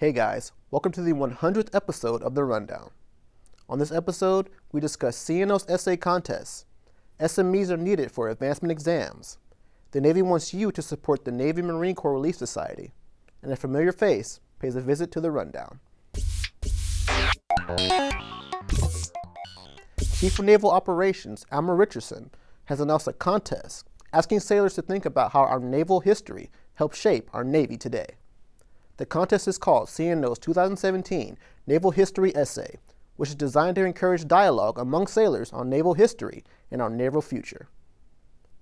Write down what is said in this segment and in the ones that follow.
Hey guys, welcome to the 100th episode of The Rundown. On this episode, we discuss CNO's essay contests. SMEs are needed for advancement exams. The Navy wants you to support the Navy Marine Corps Relief Society. And a familiar face pays a visit to The Rundown. Chief of Naval Operations, Admiral Richardson, has announced a contest asking sailors to think about how our naval history helped shape our Navy today. The contest is called CNO's 2017 Naval History Essay, which is designed to encourage dialogue among sailors on naval history and our naval future.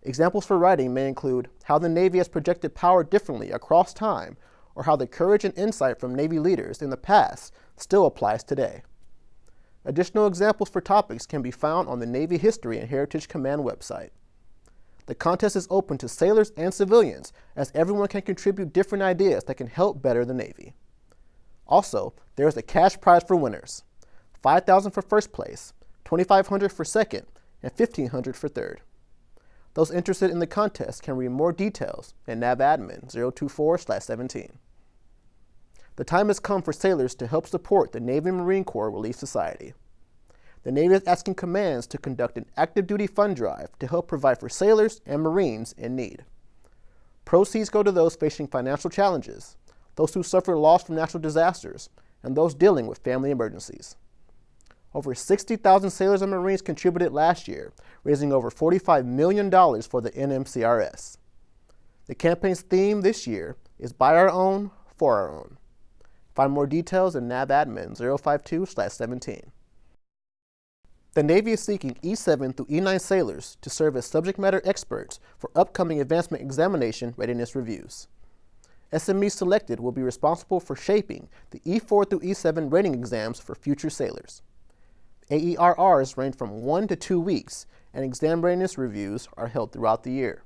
Examples for writing may include how the Navy has projected power differently across time, or how the courage and insight from Navy leaders in the past still applies today. Additional examples for topics can be found on the Navy History and Heritage Command website. The contest is open to sailors and civilians, as everyone can contribute different ideas that can help better the Navy. Also, there is a cash prize for winners. 5000 for first place, 2500 for second, and 1500 for third. Those interested in the contest can read more details in NAVADMIN 024-17. The time has come for sailors to help support the Navy Marine Corps Relief Society the Navy is asking commands to conduct an active duty fund drive to help provide for sailors and Marines in need. Proceeds go to those facing financial challenges, those who suffer loss from natural disasters, and those dealing with family emergencies. Over 60,000 sailors and Marines contributed last year, raising over $45 million for the NMCRS. The campaign's theme this year is By Our Own, For Our Own. Find more details in NAVADMIN 052-17. The Navy is seeking E7 through E9 sailors to serve as subject matter experts for upcoming advancement examination readiness reviews. SMEs selected will be responsible for shaping the E4 through E7 rating exams for future sailors. AERRs range from one to two weeks, and exam readiness reviews are held throughout the year.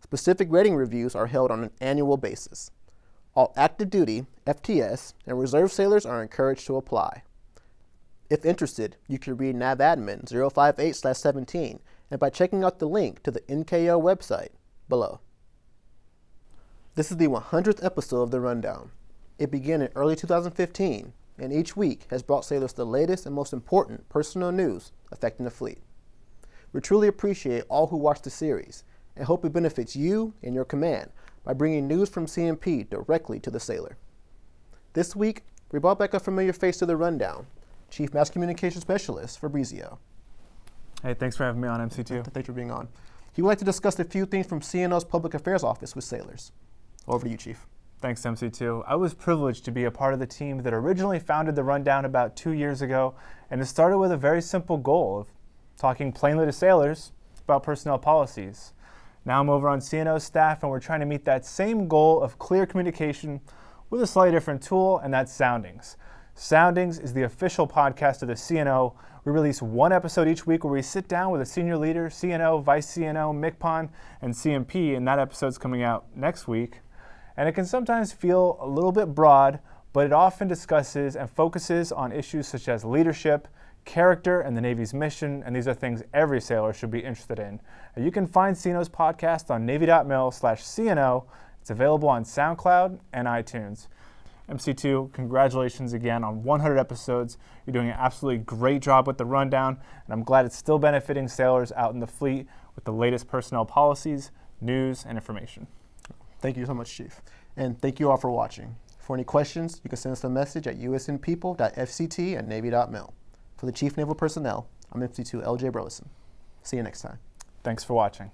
Specific rating reviews are held on an annual basis. All active duty, FTS, and reserve sailors are encouraged to apply. If interested, you can read NAVADMIN 058-17 and by checking out the link to the NKO website below. This is the 100th episode of The Rundown. It began in early 2015 and each week has brought sailors the latest and most important personal news affecting the fleet. We truly appreciate all who watch the series and hope it benefits you and your command by bringing news from CNP directly to the sailor. This week, we brought back a familiar face to the rundown Chief Mass Communication Specialist Fabrizio. Hey, thanks for having me on MC2. Thanks for being on. He would like to discuss a few things from CNO's Public Affairs Office with sailors. Over to you, Chief. Thanks, MC2. I was privileged to be a part of the team that originally founded the Rundown about two years ago, and it started with a very simple goal of talking plainly to sailors about personnel policies. Now I'm over on CNO's staff, and we're trying to meet that same goal of clear communication with a slightly different tool, and that's soundings. Soundings is the official podcast of the CNO. We release one episode each week where we sit down with a senior leader, CNO, Vice CNO, MCPON, and CNP, and that episode's coming out next week. And it can sometimes feel a little bit broad, but it often discusses and focuses on issues such as leadership, character, and the Navy's mission, and these are things every sailor should be interested in. You can find CNO's podcast on navy.mil slash CNO. It's available on SoundCloud and iTunes. MC2, congratulations again on 100 episodes. You're doing an absolutely great job with the rundown, and I'm glad it's still benefiting sailors out in the fleet with the latest personnel policies, news, and information. Thank you so much, Chief. And thank you all for watching. For any questions, you can send us a message at usnpeople.fct at navy.mil. For the Chief Naval Personnel, I'm MC2 LJ Burleson. See you next time. Thanks for watching.